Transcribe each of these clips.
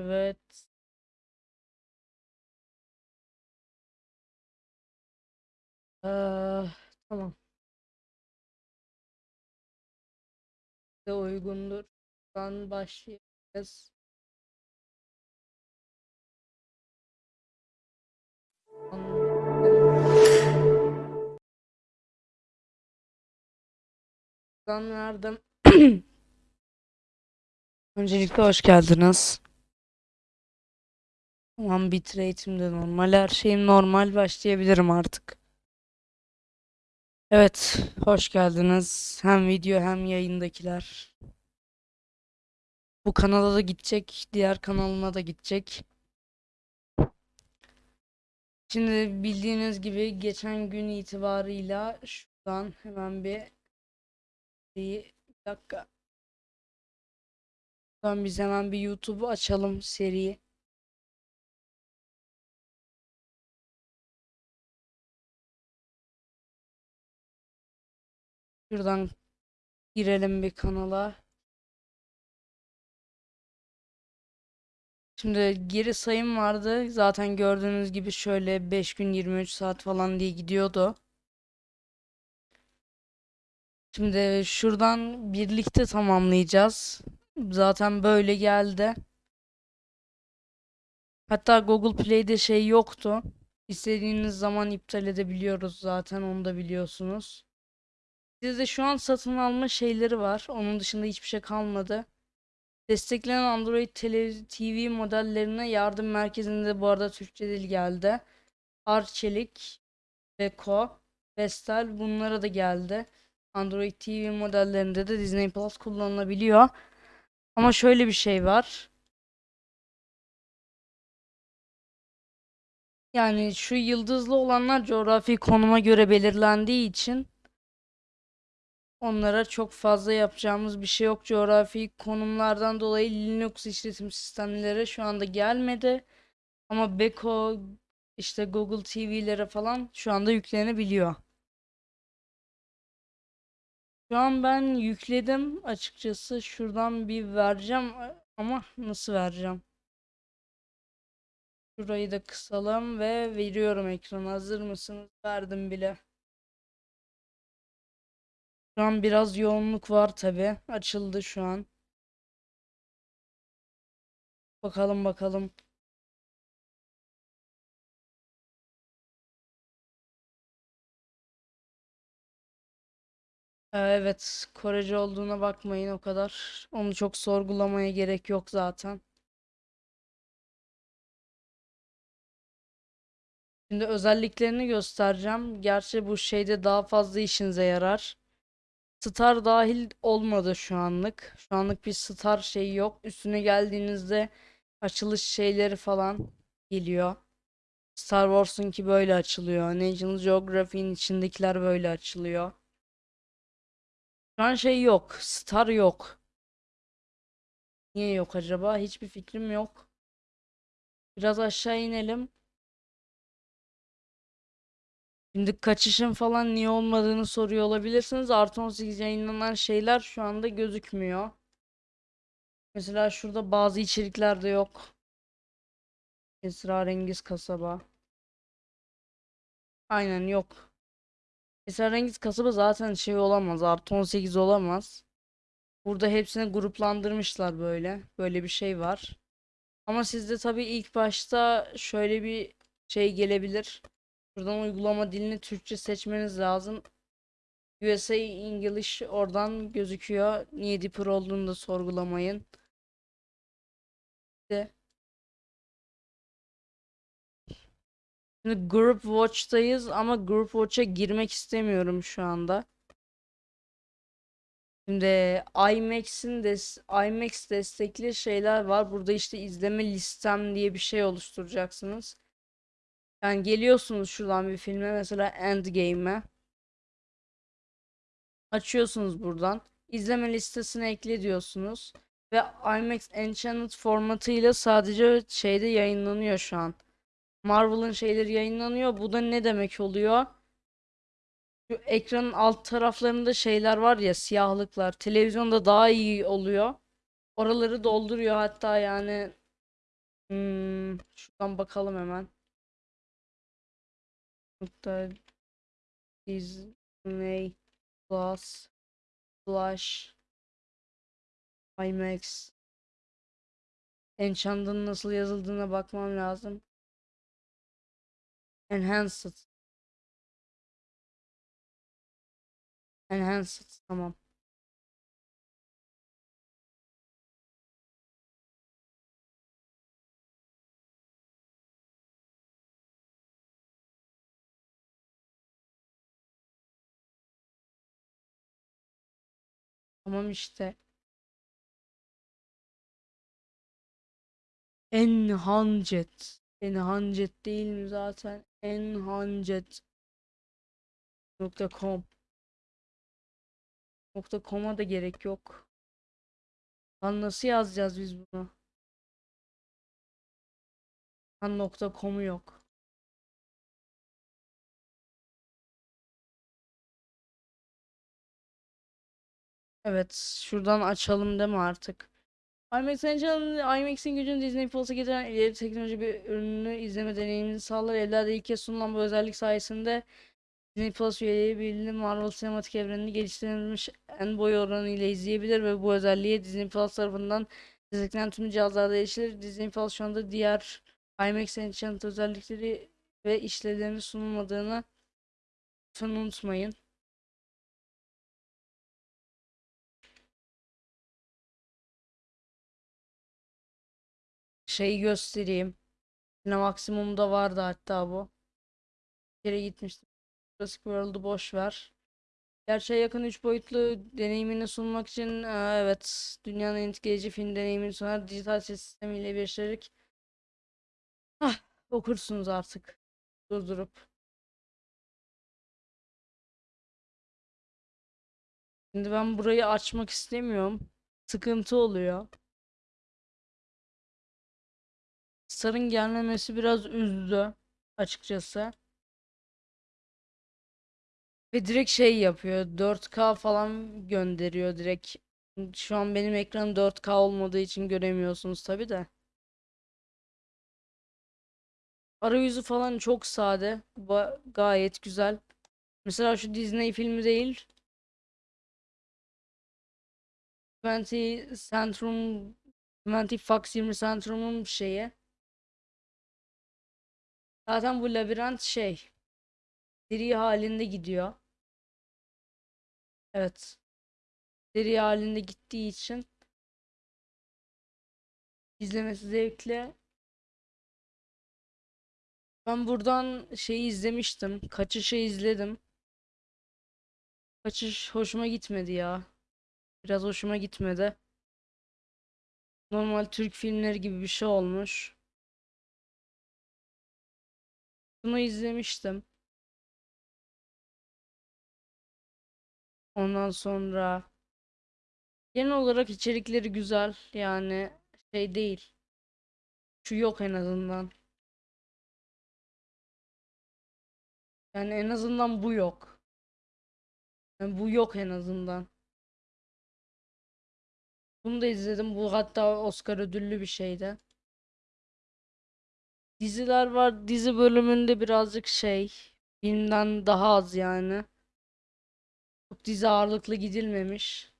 Evet. Ee, tamam. De uygundur. Buradan başlayacağız. Buradan verdim. Öncelikle hoş geldiniz. Tamam bitrate'im de normal. Her şeyim normal. Başlayabilirim artık. Evet, hoş geldiniz. Hem video hem yayındakiler. Bu kanala da gidecek, diğer kanalıma da gidecek. Şimdi bildiğiniz gibi geçen gün itibarıyla şuradan hemen bir bir dakika. Şuradan biz hemen bir YouTube'u açalım seriyi. Şuradan girelim bir kanala. Şimdi geri sayım vardı. Zaten gördüğünüz gibi şöyle 5 gün 23 saat falan diye gidiyordu. Şimdi şuradan birlikte tamamlayacağız. Zaten böyle geldi. Hatta Google Play'de şey yoktu. İstediğiniz zaman iptal edebiliyoruz zaten onu da biliyorsunuz. Sizde şu an satın alma şeyleri var. Onun dışında hiçbir şey kalmadı. Desteklenen Android TV modellerine yardım merkezinde bu arada Türkçe dil geldi. Arçelik, Beko, Vestel bunlara da geldi. Android TV modellerinde de Disney Plus kullanılabiliyor. Ama şöyle bir şey var. Yani şu yıldızlı olanlar coğrafi konuma göre belirlendiği için onlara çok fazla yapacağımız bir şey yok. Coğrafi konumlardan dolayı Linux işletim sistemleri şu anda gelmedi. Ama Beko işte Google TV'lere falan şu anda yüklenebiliyor. Şu an ben yükledim açıkçası. Şuradan bir vereceğim ama nasıl vereceğim? Şurayı da kısalım ve veriyorum ekrana. Hazır mısınız? Verdim bile. Şu an biraz yoğunluk var tabi. Açıldı şu an. Bakalım bakalım. Ee, Evet, Korece olduğuna bakmayın o kadar. Onu çok sorgulamaya gerek yok zaten. Şimdi özelliklerini göstereceğim. Gerçi bu şeyde daha fazla işinize yarar. Star dahil olmadı şu anlık. Şu anlık bir star şeyi yok. Üstüne geldiğinizde açılış şeyleri falan geliyor. Star Wars'unki böyle açılıyor. National Geographic'in içindekiler böyle açılıyor. Şu an şey yok. Star yok. Niye yok acaba? Hiçbir fikrim yok. Biraz aşağı inelim. Şimdi kaçışın falan niye olmadığını soruyor olabilirsiniz. Artı 18 yayınlanan şeyler şu anda gözükmüyor. Mesela şurada bazı içeriklerde yok. Esrarengiz kasaba. Aynen yok. Esrarengiz kasaba zaten şey olamaz. Artı 18 olamaz. Burada hepsini gruplandırmışlar böyle. Böyle bir şey var. Ama sizde tabii ilk başta şöyle bir şey gelebilir. Buradan uygulama dilini Türkçe seçmeniz lazım. USA English oradan gözüküyor. Niye Dipper olduğunu da sorgulamayın. De. Şimdi Group Watch'tayız ama Group Watch'a girmek istemiyorum şu anda. Şimdi IMAX'in des IMAX destekli şeyler var. Burada işte izleme listem diye bir şey oluşturacaksınız. Yani geliyorsunuz şuradan bir filme mesela Endgame'e. Açıyorsunuz buradan. İzleme listesine ekle diyorsunuz. Ve IMAX Enchanted formatıyla sadece şeyde yayınlanıyor şu an. Marvel'ın şeyleri yayınlanıyor. Bu da ne demek oluyor? Şu ekranın alt taraflarında şeyler var ya siyahlıklar. Televizyonda daha iyi oluyor. Oraları dolduruyor hatta yani Hmm, şuradan bakalım hemen. Nokta Disney Plus Flash IMAX Enchanted'ın nasıl yazıldığına bakmam lazım. Enhanced. Enhanced tamam. Tamam işte. Enhanced. Enhanced değil mi zaten? Enhanced. Nokta com'a da gerek yok. Lan nasıl yazacağız biz bunu? Lan nokta com'u yok. Evet, şuradan açalım mi artık? IMAX Engine'ın IMAX'in gücünü Disney Plus'a getiren ileri teknoloji bir ürünü izleme deneyimini sağlar. Evlerde ilk kez sunulan bu özellik sayesinde Disney Plus üyeleri birliği Marvel sinematik evrenini geliştirilmiş en boy oranı ile izleyebilir ve bu özelliğe Disney Plus tarafından desteklenen tüm cihazlarda erişilir. Disney Plus şu anda diğer IMAX Enchant özellikleri ve işlevlerini sunulmadığını unutmayın. Şeyi göstereyim. Yine maksimumda vardı hatta bu. Bir kere gitmiştim. Jurassic World'u boş ver. Gerçeğe yakın 3 boyutlu deneyimini sunmak için e, evet dünyanın etkileyici film deneyimini sunar dijital ses sistemiyle birleştirerek ah, okursunuz artık durdurup. Şimdi ben burayı açmak istemiyorum. Sıkıntı oluyor. Star'ın gelmemesi biraz üzdü açıkçası. Ve direkt şey yapıyor. 4K falan gönderiyor direkt. Şu an benim ekranım 4K olmadığı için göremiyorsunuz tabi de. Arayüzü falan çok sade. Ba- gayet güzel. Mesela şu Disney filmi değil. 20 Centrum 20 Fox 20 Centrum'un şeyi. Zaten bu labirent şey. Seri halinde gidiyor. Evet. Seri halinde gittiği için izlemesi zevkli. Ben buradan şeyi izlemiştim. Kaçış'ı izledim. Kaçış hoşuma gitmedi ya. Biraz hoşuma gitmedi. Normal Türk filmleri gibi bir şey olmuş. Bunu izlemiştim. Ondan sonra genel olarak içerikleri güzel. Yani şey değil. Şu yok en azından. Yani en azından bu yok. Yani bu yok en azından. Bunu da izledim. Bu hatta Oscar ödüllü bir şeydi. Diziler var. Dizi bölümünde birazcık şey. Filmden daha az yani. Çok dizi ağırlıklı gidilmemiş.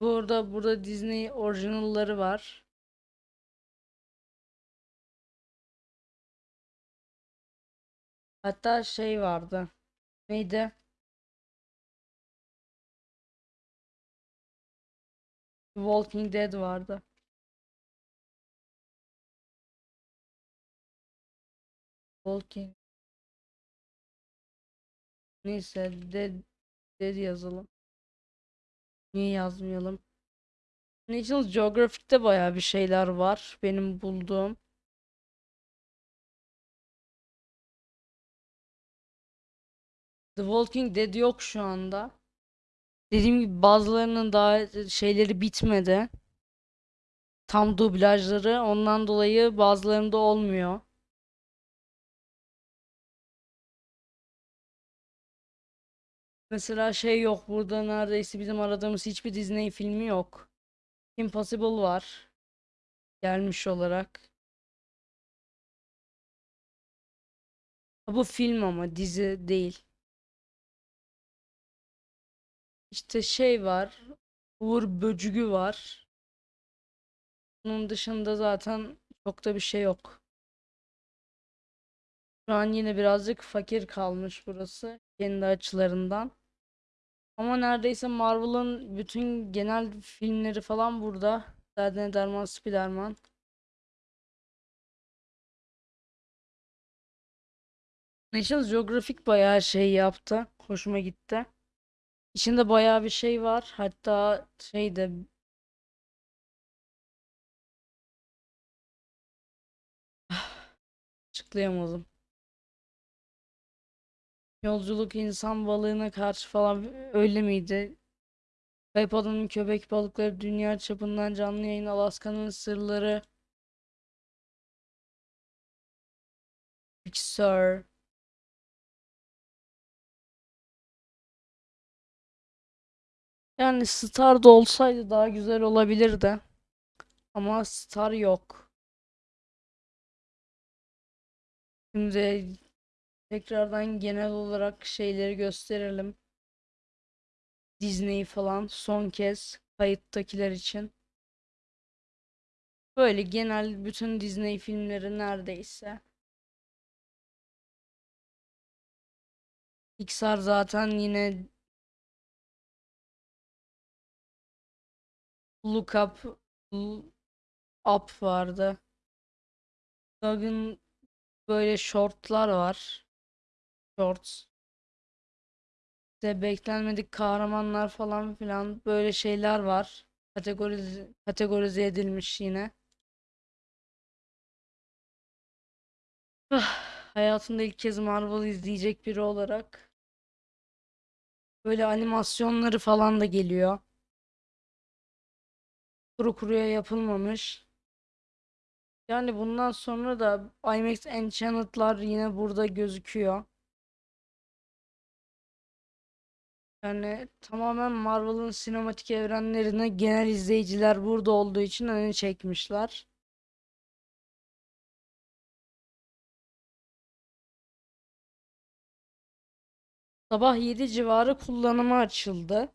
Burada burada Disney orijinalları var. Hatta şey vardı. Neydi? Walking Dead vardı. Walking Neyse Dead, Dead yazalım. Niye yazmayalım? National Geographic'te bayağı bir şeyler var benim bulduğum. The Walking Dead yok şu anda. Dediğim gibi bazılarının daha şeyleri bitmedi. Tam dublajları ondan dolayı bazılarında olmuyor. Mesela şey yok burada neredeyse bizim aradığımız hiçbir Disney filmi yok. Impossible var. Gelmiş olarak. Bu film ama dizi değil. İşte şey var. Uğur Böcügü var. Bunun dışında zaten çok da bir şey yok. Şu an yine birazcık fakir kalmış burası kendi açılarından. Ama neredeyse Marvel'ın bütün genel filmleri falan burada. Zaten Derman, Spiderman. National Geographic bayağı şey yaptı. Hoşuma gitti. İçinde bayağı bir şey var. Hatta şey de açıklayamadım. Yolculuk insan balığına karşı falan öyle miydi? Kayıp Köpek Balıkları Dünya Çapından Canlı Yayın Alaska'nın Sırları Sur Yani Star da olsaydı daha güzel olabilirdi. Ama Star yok. Şimdi tekrardan genel olarak şeyleri gösterelim. Disney falan son kez kayıttakiler için. Böyle genel bütün Disney filmleri neredeyse. Pixar zaten yine Look Up Up vardı. Doug'ın böyle shortlar var. Shorts. İşte beklenmedik kahramanlar falan filan böyle şeyler var. Kategorize, kategorize edilmiş yine. Ah, Hayatımda ilk kez Marvel izleyecek biri olarak böyle animasyonları falan da geliyor. Kuru kuruya yapılmamış. Yani bundan sonra da IMAX Enchanted'lar yine burada gözüküyor. Yani tamamen Marvel'ın sinematik evrenlerine genel izleyiciler burada olduğu için öne çekmişler. Sabah 7 civarı kullanıma açıldı.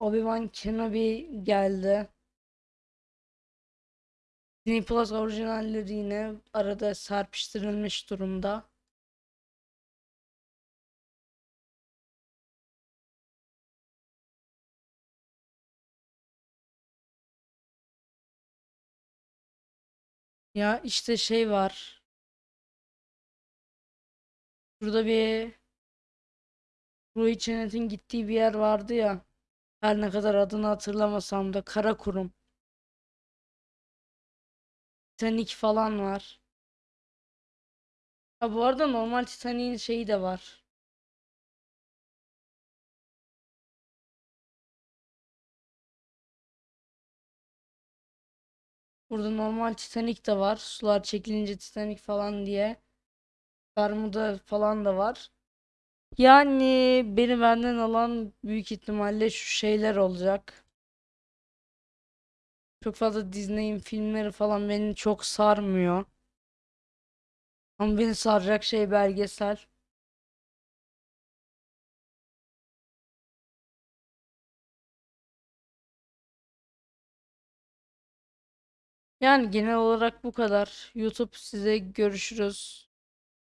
Obi-Wan Kenobi geldi. Disney Plus orijinalleri yine arada serpiştirilmiş durumda. Ya işte şey var. Burada bir Ruhi Çenet'in gittiği bir yer vardı ya. Her ne kadar adını hatırlamasam da Karakurum. Titanic falan var. Ha bu arada normal Titanic'in şeyi de var. Burada normal Titanic de var. Sular çekilince Titanic falan diye. Bermuda falan da var. Yani beni benden alan büyük ihtimalle şu şeyler olacak. Çok fazla Disney'in filmleri falan beni çok sarmıyor. Ama beni saracak şey belgesel. Yani genel olarak bu kadar. YouTube size görüşürüz.